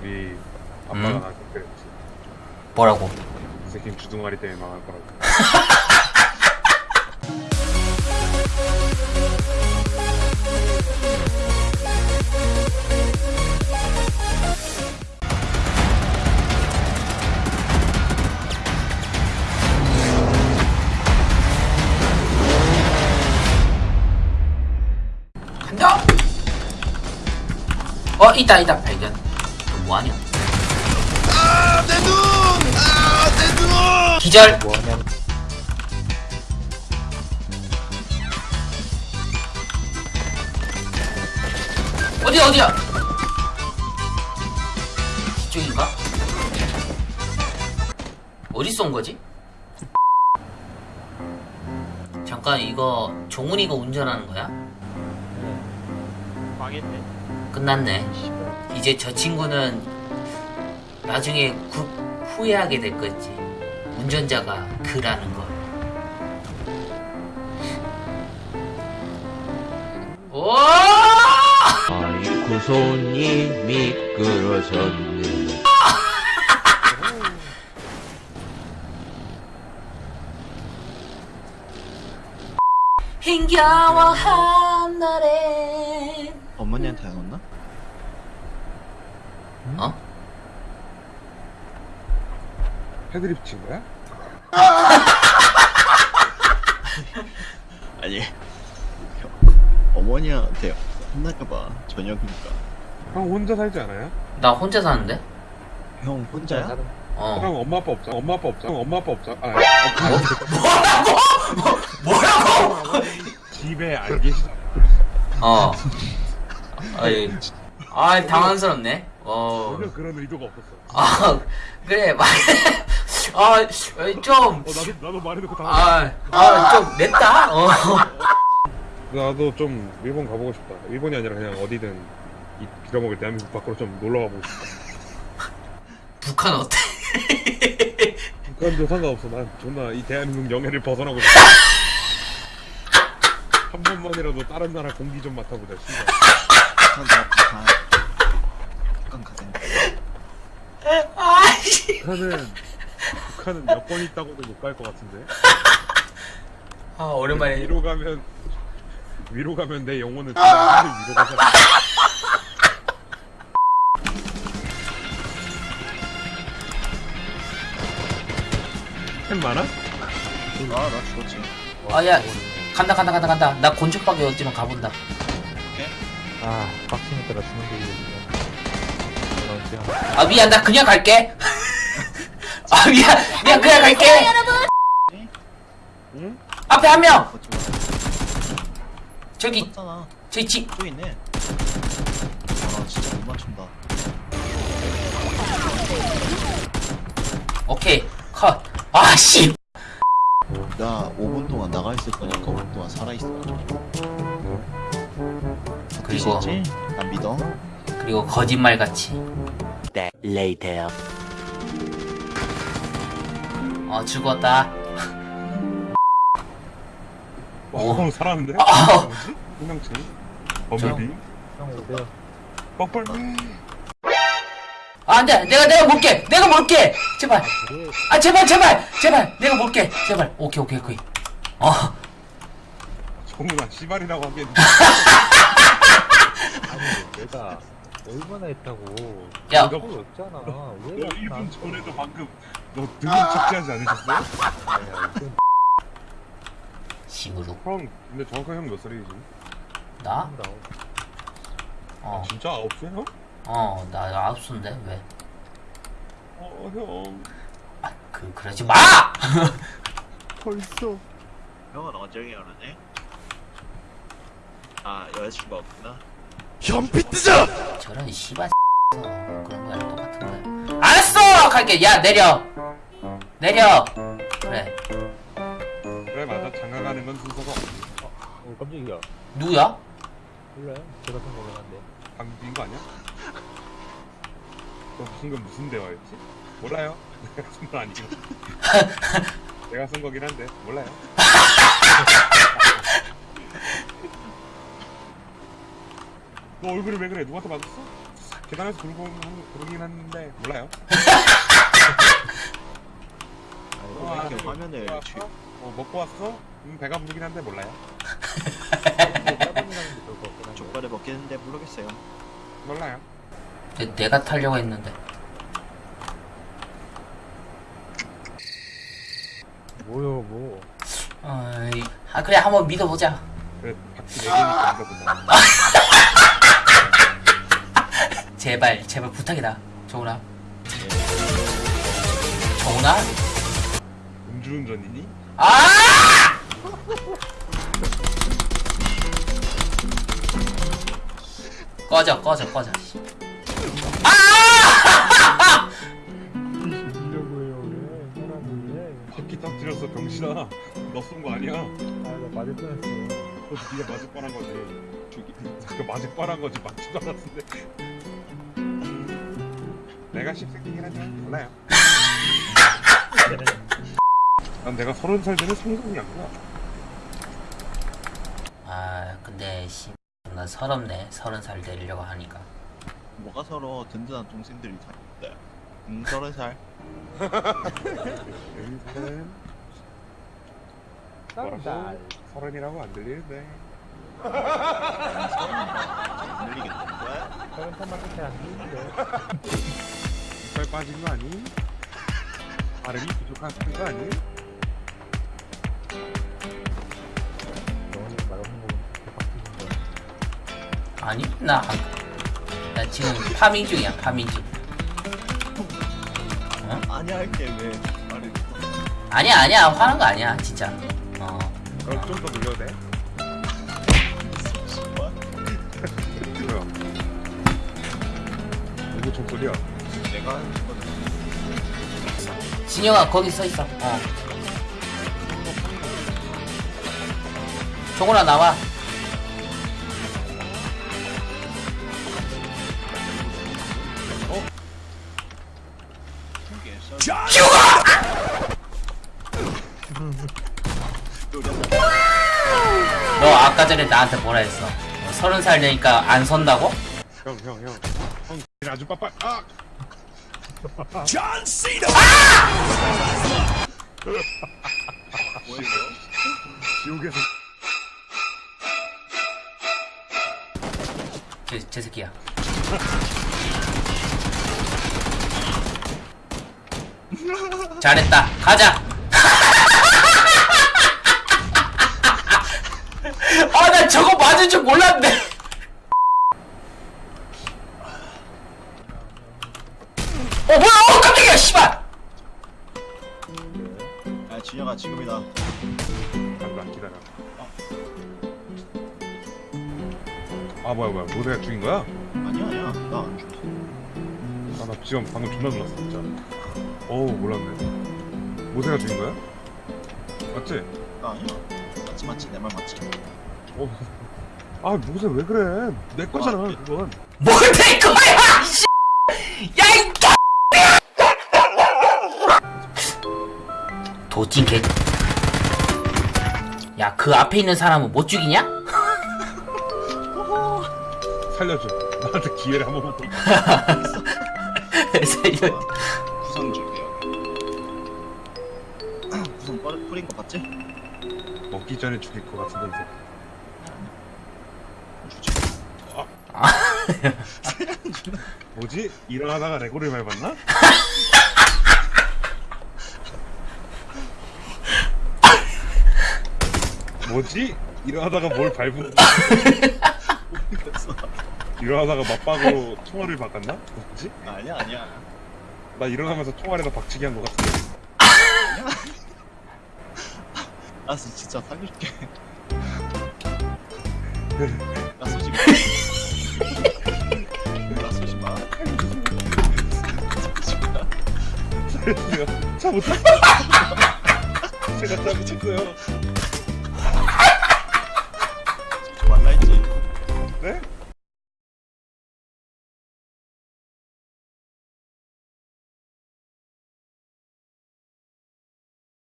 우리 아빠가 음? 나한테 그랬지. 뭐라고? 이 새끼는 주둥아리 때문에 망할 거라고. 간다! 어, 있다, 있다, 발견. 너 뭐하냐? 아, 내 눈! 아, 내 눈! 기절! 뭐하냐? 어디야, 어디야? 이쪽인가? 어디 쏜 거지? 잠깐, 이거 종훈이가 운전하는 거야? 망했네. 끝났네. 이제 저 친구는 나중에 구, 후회하게 될 거지. 운전자가 그라는 걸. 오! 아이고 손이 미끄러졌네 힘겨워 한날에 어머니한테 안 왔나? 어? 패드립 친 거야? 아니 어머니한테 혼날까봐 저녁이니까 형 혼자 살지 않아요? 나 혼자 사는데? 형 혼자야? 어. 형 엄마 아빠 없잖아. 엄마 아빠 없잖아. 엄마 아빠 없잖아. 아, 뭐라고? 집에 안 계시잖아. 어. 아이, 아, 당황스럽네. 어. 전혀 그런 의도가 없었어. 아, 그래, 말, 아, 좀, 어, 나도, 나도 말해놓고 당 아, 아, 좀 냈다? 어. 나도 좀 일본 가보고 싶다. 일본이 아니라 그냥 어디든 이 빌어먹을 대한민국 밖으로 좀 놀러 가보고 싶다. 북한 어때? 북한도 상관없어. 난 존나 이 대한민국 영해를 벗어나고 싶다. 한 번만이라도 다른 나라 공기 좀 맡아보자. 씨발. 북한 가 북한 가자 아이씨. 북한은 북한은 몇 번 있다고도 못 갈 것 같은데. 아, 오랜만에. 위로 가면 위로 가면 내 영혼은 그냥 위로 가서. 햄 많아? 아나 죽었지 아, 야, 간다, 간다, 간다, 간다. 나 곤충박이 어찌면 가본다. 아, 빡치니까 나 죽는 게 이게. 아, 미안, 나 그냥 갈게. 아, 미안, 미안, 그냥 갈게. 응? 앞에 한 명! 걷지 마 저기, 저기 집. 또 있네 아 진짜 못 맞춘다 오케이, 컷. 아, 씨. 나 5분 동안 나가 있을 거니까 5분 동안 살아 있어 그리고, 지난 믿어 그리고 거짓말같이. 어, 죽었다. 와, 오. 어, 살았는데? 아. 형, 내가 버블비? 아, 안 돼. 내가, 내가 몰게. 내가 몰게. 제발. 아, 제발, 제발. 제발. 내가 몰게. 제발. 오케이, 오케이, 오케이. 어. 정훈아 씨발이라고 아니, 내가 얼마나 했다고. 야, 이거 그거 없잖아. 너왜 1분 전에도 방금 너 등은 착지하지 않으셨어요? 시무룩. 형 근데 정확하게 형 몇 살이지? 나? 나 어. 진짜 아홉 살 형? 어, 나 아홉 수인데 왜? 어 형. 아, 그 그러지 마. 벌써 형은 언제 결혼해? 아 여자친구 없구나 저런 씨발 그런 거랑 똑같은 거야. 알았어, 갈게. 야 내려. 내려. 그래. 그래 맞아 장가가는 건 순서가 없지 어, 깜짝이야. 누구야? 몰라요? 제가 쓴 거긴 한데. 방귀인 거 아니야? 너건 무슨 대화였지? 몰라요 내가 쓴 건 아니고 내가 쓴 거긴 한데 몰라요 너 얼굴이 왜 그래 누구한테 맞았어? 계단에서 부르고 부르긴 했는데 몰라요. 어, 이렇게 화면을 먹고 쥐- 왔어? 어, 먹고 왔어? 음, 배가 부르긴 한데 몰라요. 족발을 먹겠는데 모르겠어요. 몰라요. 내, 내가 타려고 했는데. 뭐요, 뭐. 어이, 아, 그래, 한번 믿어보자. 그래 네 개니까 믿어본다. 제발, 제발 부탁이다. 정훈아. 정훈아? 음주운전이니? 아! 꺼져, 꺼져, 꺼져. 아! 해요, 왜? 바퀴 터뜨렸어 병신아. 너 쏜 거 아니야. 아, 나 맞을 뻔했어. 그거 네가 맞을 뻔한 거지. 저기 그거 맞을 뻔한 거지 맞지도 않았는데. 내가 씹새끼긴 하지만 몰라요. 난 내가 서른 살 되는 성공이 아니야. 아, 근데, 씨. 나 서럽네. 서른 살 되려고 하니까. 뭐가 서로 든든한 동생들이 다 있대. 음, 서른 살. 쌀. 뭐라고? 서른이라고 안 들리는데. 안 들리겠는데? 서른 살만 끝에 안 되는데. 빠진 거 아니? 발음이 부족한 거 아니? 아니, 나, 안- 나 지금 파밍 중이야, 파밍 중. 아니야 할게 왜 말을 아니야, 아니야. 화난 거 아니야, 진짜. 어. 그럼 좀더 늘려도 돼? 뭐야? 뭐야? 누구 총소리야? 내가 하는 진영아, 거기 서 있어. 어. 정훈아, 나와. 너 아까 전에 나한테 뭐라 했어? 어, 서른 살 되니까 안 선다고? 형, 형, 형. 형, 아주 빠빠. 아! 뭐야 지옥에서 제, 제 새끼야. 잘했다. 가자. 아, 나 저거 맞을 줄 몰랐네. 어, 뭐야? 어, 깜짝이야, 씨발. 야 진영아 지금이다 간다, 기다려. 아, 뭐야, 뭐야. 모세가 죽인 거야? 아니야 아니야 나 안 죽었어 아, 나 지금 방금 존나 놀랐어, 진짜. 어우, 몰랐네. 모세가 죽인 거야? 맞지? 나 아니야 맞지 맞지 내 말 맞지 어. 아, 모세 왜 그래? 내 거잖아, 그건. 뭘될 거야, 씨. 야, 이 도찐 개. 야, 그 앞에 있는 사람은 못 죽이냐? 살려줘. 나한테 기회를 한 번만 더. 살려. 구성 줄게요 구성 뿌리, 뿌린 거 봤지? 먹기 전에 죽일 것 같은데, 이제. 주지 뭐지? 일어나다가 레고를 밟았나? 뭐지? 일어나다가 뭘 밟은 일어나다가 맞박으로 총알을 바꿨나? 뭐지? 아니야 아니야 나 일어나면서 총알에다 박치기 한 것 같은데 알았어 진짜 살릴게 나 쏘지 마. 나 쏘지 마. 제가 잘못했어요 제가 잘못했어요 네?